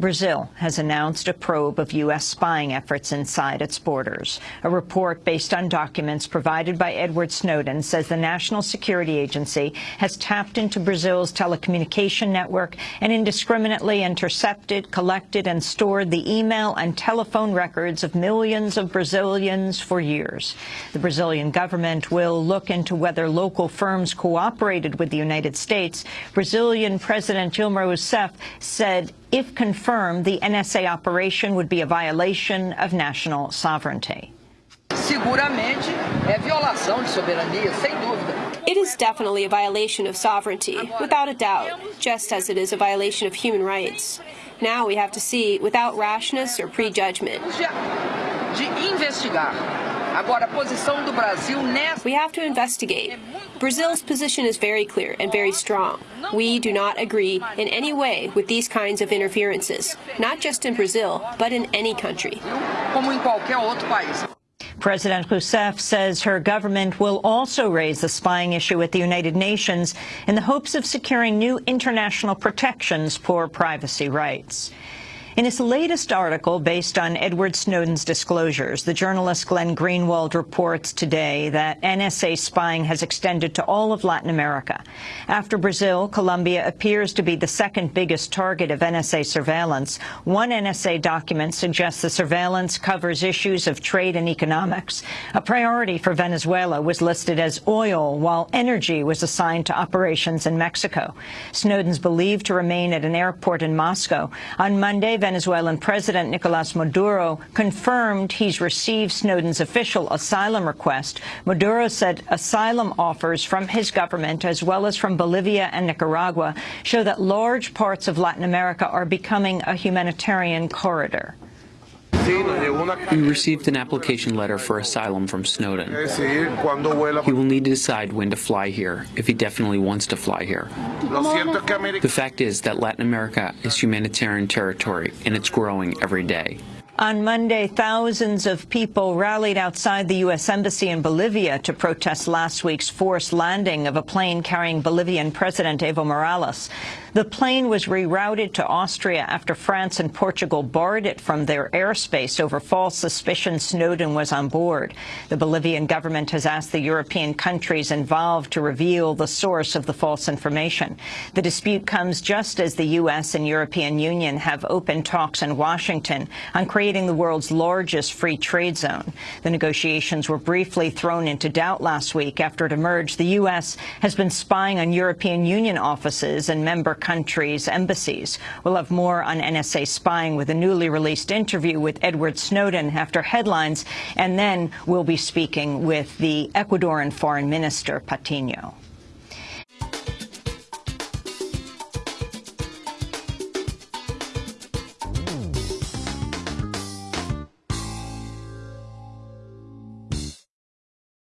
Brazil has announced a probe of U.S. spying efforts inside its borders. A report based on documents provided by Edward Snowden says the National Security Agency has tapped into Brazil's telecommunication network and indiscriminately intercepted, collected and stored the email and telephone records of millions of Brazilians for years. The Brazilian government will look into whether local firms cooperated with the United States. Brazilian President Dilma Rousseff said if confirmed, the NSA operation would be a violation of national sovereignty. Seguramente é violação de soberania, sem dúvida. It is definitely a violation of sovereignty, without a doubt, just as it is a violation of human rights. Now we have to see without rashness or prejudgment. De investigar Agora, a posição do Brasil nessa... We have to investigate. Brazil's position is very clear and very strong. We do not agree in any way with these kinds of interferences, not just in Brazil, but in any country. Como em qualquer outro país. President Rousseff says her government will also raise the spying issue at the United Nations in the hopes of securing new international protections for privacy rights. In his latest article, based on Edward Snowden's disclosures, the journalist Glenn Greenwald reports today that NSA spying has extended to all of Latin America. After Brazil, Colombia appears to be the second biggest target of NSA surveillance. One NSA document suggests the surveillance covers issues of trade and economics. A priority for Venezuela was listed as oil, while energy was assigned to operations in Mexico. Snowden's believed to remain at an airport in Moscow. On Monday, Venezuelan President Nicolas Maduro confirmed he's received Snowden's official asylum request. Maduro said asylum offers from his government, as well as from Bolivia and Nicaragua, show that large parts of Latin America are becoming a humanitarian corridor. We received an application letter for asylum from Snowden. He will need to decide when to fly here, if he definitely wants to fly here. The fact is that Latin America is humanitarian territory, and it's growing every day. On Monday, thousands of people rallied outside the U.S. Embassy in Bolivia to protest last week's forced landing of a plane carrying Bolivian President Evo Morales. The plane was rerouted to Austria after France and Portugal barred it from their airspace over false suspicion Snowden was on board. The Bolivian government has asked the European countries involved to reveal the source of the false information. The dispute comes just as the U.S. and European Union have opened talks in Washington on creating the world's largest free trade zone. The negotiations were briefly thrown into doubt last week after it emerged the U.S. has been spying on European Union offices and member countries' embassies. We'll have more on NSA spying with a newly released interview with Edward Snowden after headlines, and then we'll be speaking with the Ecuadorian Foreign Minister Patino.